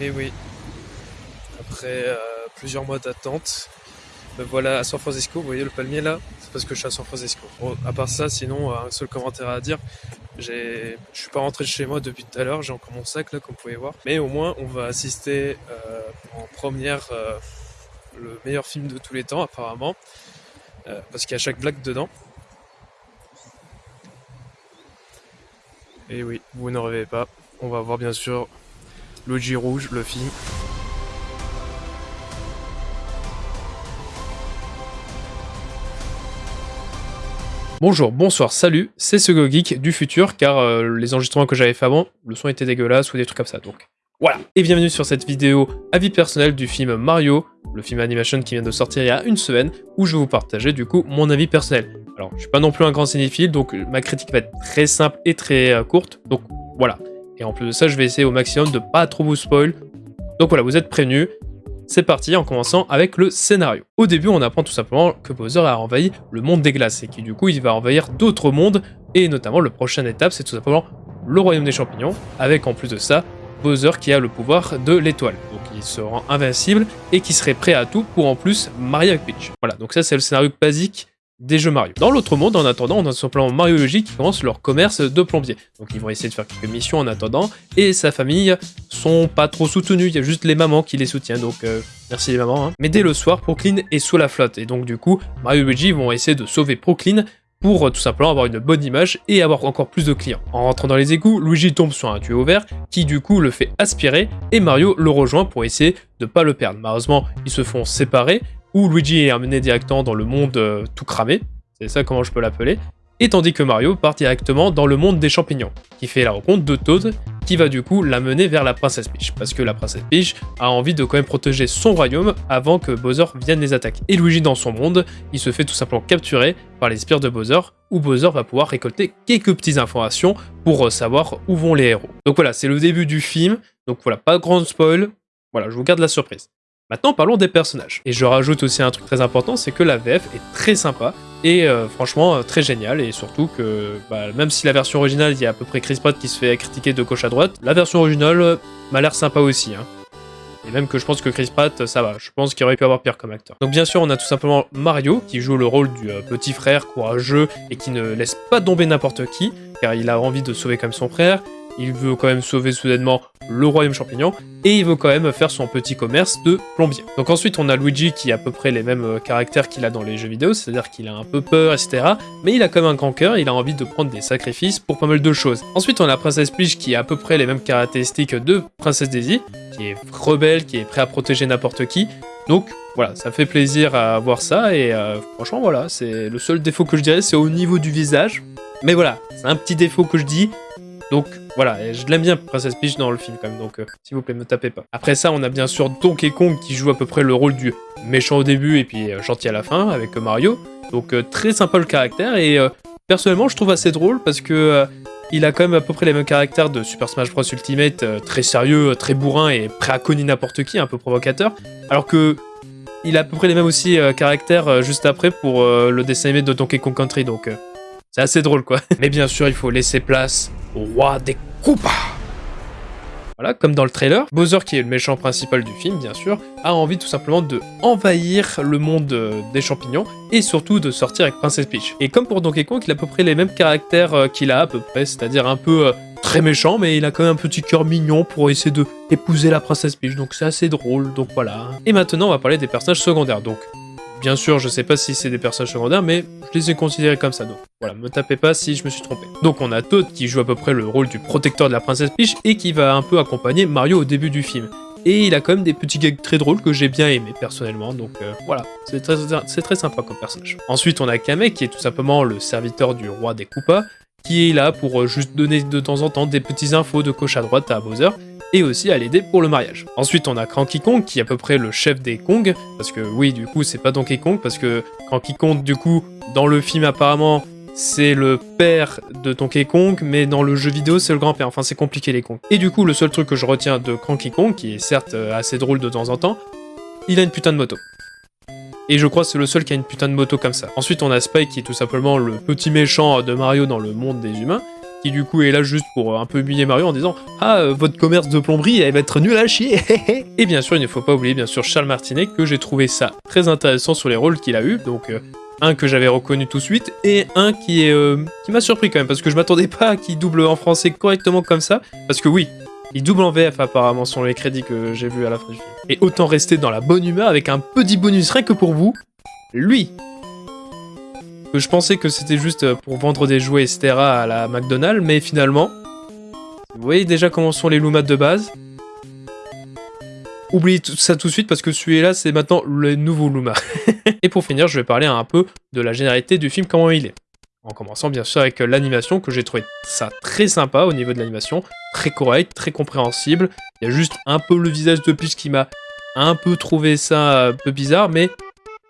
Et oui, après euh, plusieurs mois d'attente, voilà à San Francisco. Vous voyez le palmier là? C'est parce que je suis à San Francisco. Bon, à part ça, sinon, un seul commentaire à dire. Je suis pas rentré chez moi depuis tout à l'heure, j'ai encore mon sac là, comme vous pouvez voir. Mais au moins, on va assister euh, en première euh, le meilleur film de tous les temps, apparemment. Euh, parce qu'il y a chaque blague dedans. Et oui, vous ne rêvez pas. On va voir bien sûr Luigi Rouge, film. Bonjour, bonsoir, salut, c'est ce Geek du futur, car euh, les enregistrements que j'avais fait avant, le son était dégueulasse ou des trucs comme ça, donc voilà. Et bienvenue sur cette vidéo avis personnel du film Mario, le film animation qui vient de sortir il y a une semaine, où je vais vous partager du coup mon avis personnel. Alors, je suis pas non plus un grand cinéphile, donc ma critique va être très simple et très euh, courte, donc voilà. Et en plus de ça, je vais essayer au maximum de pas trop vous spoil. Donc voilà, vous êtes prévenus, c'est parti en commençant avec le scénario. Au début, on apprend tout simplement que Bowser a envahi le monde des glaces et qui du coup il va envahir d'autres mondes et notamment le prochaine étape c'est tout simplement le royaume des champignons avec en plus de ça Bowser qui a le pouvoir de l'étoile. Donc il se rend invincible et qui serait prêt à tout pour en plus marier avec Peach. Voilà, donc ça c'est le scénario basique des jeux Mario. Dans l'autre monde, en attendant, on a simplement Mario Luigi qui commence leur commerce de plombier. Donc ils vont essayer de faire quelques missions en attendant, et sa famille sont pas trop soutenus, il y a juste les mamans qui les soutiennent, donc euh, merci les mamans. Hein. Mais dès le soir, Procline est sous la flotte, et donc du coup, Mario Luigi vont essayer de sauver Procline pour euh, tout simplement avoir une bonne image et avoir encore plus de clients. En rentrant dans les égouts, Luigi tombe sur un tuyau vert qui du coup le fait aspirer et Mario le rejoint pour essayer de pas le perdre. Malheureusement, ils se font séparer où Luigi est amené directement dans le monde euh, tout cramé, c'est ça comment je peux l'appeler, et tandis que Mario part directement dans le monde des champignons, qui fait la rencontre de Toad, qui va du coup l'amener vers la princesse Peach, parce que la princesse Peach a envie de quand même protéger son royaume avant que Bowser vienne les attaquer. Et Luigi dans son monde, il se fait tout simplement capturer par les spires de Bowser, où Bowser va pouvoir récolter quelques petites informations pour euh, savoir où vont les héros. Donc voilà, c'est le début du film, donc voilà, pas de grand spoil, voilà, je vous garde la surprise. Maintenant, parlons des personnages. Et je rajoute aussi un truc très important, c'est que la VF est très sympa et euh, franchement euh, très génial. Et surtout que, bah, même si la version originale, il y a à peu près Chris Pratt qui se fait critiquer de gauche à droite, la version originale euh, m'a l'air sympa aussi. Hein. Et même que je pense que Chris Pratt, ça va. Je pense qu'il aurait pu avoir pire comme acteur. Donc bien sûr, on a tout simplement Mario, qui joue le rôle du petit frère courageux et qui ne laisse pas tomber n'importe qui, car il a envie de sauver comme son frère il veut quand même sauver soudainement le royaume champignon, et il veut quand même faire son petit commerce de plombier. Donc ensuite on a Luigi qui a à peu près les mêmes euh, caractères qu'il a dans les jeux vidéo, c'est-à-dire qu'il a un peu peur, etc. Mais il a quand même un grand cœur, il a envie de prendre des sacrifices pour pas mal de choses. Ensuite on a Princesse Peach qui a à peu près les mêmes caractéristiques de Princesse Daisy, qui est rebelle, qui est prêt à protéger n'importe qui, donc voilà, ça fait plaisir à voir ça, et euh, franchement voilà, c'est le seul défaut que je dirais, c'est au niveau du visage. Mais voilà, c'est un petit défaut que je dis, donc voilà, je l'aime bien Princess Peach dans le film quand même, donc euh, s'il vous plaît, ne tapez pas. Après ça, on a bien sûr Donkey Kong qui joue à peu près le rôle du méchant au début et puis euh, gentil à la fin avec Mario. Donc euh, très sympa le caractère et personnellement je trouve assez drôle parce que il a quand même à peu près les mêmes caractères de Super Smash Bros Ultimate, très sérieux, très bourrin et prêt à cogner n'importe qui, un peu provocateur. Alors que il a à peu près les mêmes aussi caractères juste après pour le dessin animé de Donkey Kong Country, donc c'est assez drôle quoi. Mais bien sûr, il faut laisser place au roi des Koopas. Voilà, comme dans le trailer, Bowser, qui est le méchant principal du film, bien sûr, a envie tout simplement de envahir le monde euh, des champignons et surtout de sortir avec Princess Peach. Et comme pour Donkey Kong, il a à peu près les mêmes caractères euh, qu'il a à peu près, c'est-à-dire un peu euh, très méchant, mais il a quand même un petit cœur mignon pour essayer de épouser la Princesse Peach, donc c'est assez drôle, donc voilà. Et maintenant, on va parler des personnages secondaires, donc Bien sûr, je sais pas si c'est des personnages secondaires, mais je les ai considérés comme ça, donc voilà, me tapez pas si je me suis trompé. Donc on a Toad qui joue à peu près le rôle du protecteur de la princesse Peach et qui va un peu accompagner Mario au début du film. Et il a quand même des petits gags très drôles que j'ai bien aimé personnellement, donc euh, voilà, c'est très, sympa comme personnage. Ensuite on a Kamek qui est tout simplement le serviteur du roi des Koopas, qui est là pour euh, juste donner de temps en temps des petits infos de gauche à droite à Bowser, et aussi à l'aider pour le mariage. Ensuite, on a Cranky Kong, qui est à peu près le chef des Kong, parce que oui, du coup, c'est pas Donkey Kong, parce que Cranky Kong, du coup, dans le film, apparemment, c'est le père de Donkey Kong, mais dans le jeu vidéo, c'est le grand-père. Enfin, c'est compliqué, les Kong. Et du coup, le seul truc que je retiens de Cranky Kong, qui est certes euh, assez drôle de temps en temps, il a une putain de moto. Et je crois que c'est le seul qui a une putain de moto comme ça. Ensuite, on a Spike, qui est tout simplement le petit méchant de Mario dans le monde des humains, qui du coup est là juste pour euh, un peu humilier Mario en disant « Ah, euh, votre commerce de plomberie, elle va être nul à chier !» Et bien sûr, il ne faut pas oublier bien sûr Charles Martinet, que j'ai trouvé ça très intéressant sur les rôles qu'il a eu, donc... Euh, un que j'avais reconnu tout de suite, et un qui qui m'a surpris quand même, parce que je m'attendais pas à qu'il double en français correctement comme ça, parce que oui, il double en VF apparemment sur les crédits que j'ai vus à la fin du film. Et autant rester dans la bonne humeur avec un petit bonus rien que pour vous, lui je pensais que c'était juste pour vendre des jouets, etc. à la McDonald's, mais finalement, vous voyez déjà comment sont les Lumas de base. Oubliez tout ça tout de suite parce que celui-là, c'est maintenant le nouveau Luma. Et pour finir, je vais parler un peu de la généralité du film, comment il est. En commençant bien sûr avec l'animation, que j'ai trouvé ça très sympa au niveau de l'animation, très correct, très compréhensible. Il y a juste un peu le visage de plus qui m'a un peu trouvé ça un peu bizarre, mais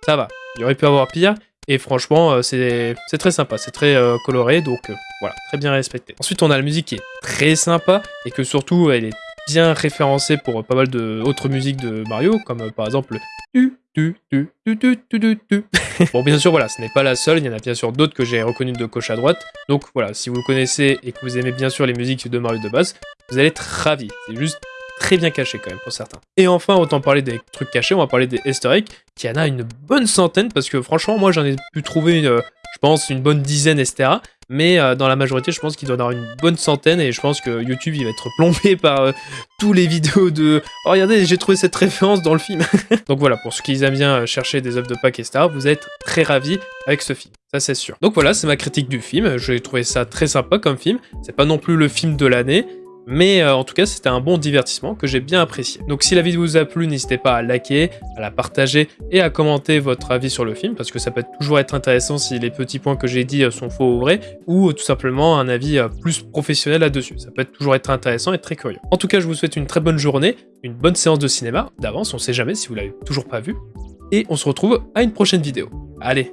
ça va. Il aurait pu avoir pire. Et franchement, euh, c'est très sympa, c'est très euh, coloré, donc euh, voilà, très bien respecté. Ensuite, on a la musique qui est très sympa, et que surtout, elle est bien référencée pour pas mal d'autres musiques de Mario, comme par exemple le tu, tu, tu, tu, tu, tu, Bon, bien sûr, voilà, ce n'est pas la seule, il y en a bien sûr d'autres que j'ai reconnues de gauche à droite. Donc voilà, si vous connaissez et que vous aimez bien sûr les musiques de Mario de base, vous allez être ravis. C'est juste très bien caché quand même pour certains. Et enfin, autant parler des trucs cachés, on va parler des easter eggs, qui en a une bonne centaine, parce que franchement, moi j'en ai pu trouver, euh, je pense, une bonne dizaine, etc. Mais euh, dans la majorité, je pense qu'il doit y avoir une bonne centaine, et je pense que YouTube, il va être plombé par euh, tous les vidéos de « Oh, regardez, j'ai trouvé cette référence dans le film !» Donc voilà, pour ceux qui aiment bien chercher des œuvres de Pâques, etc., vous êtes très ravis avec ce film. Ça, c'est sûr. Donc voilà, c'est ma critique du film. J'ai trouvé ça très sympa comme film. C'est pas non plus le film de l'année, mais euh, en tout cas, c'était un bon divertissement que j'ai bien apprécié. Donc si la vidéo vous a plu, n'hésitez pas à liker, à la partager et à commenter votre avis sur le film, parce que ça peut toujours être intéressant si les petits points que j'ai dit euh, sont faux ou vrais, ou tout simplement un avis euh, plus professionnel là-dessus. Ça peut toujours être intéressant et très curieux. En tout cas, je vous souhaite une très bonne journée, une bonne séance de cinéma, d'avance, on sait jamais si vous l'avez toujours pas vu, et on se retrouve à une prochaine vidéo. Allez,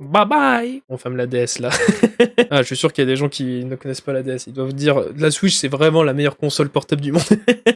Bye bye On ferme la DS là. ah, je suis sûr qu'il y a des gens qui ne connaissent pas la DS. Ils doivent dire la Switch c'est vraiment la meilleure console portable du monde.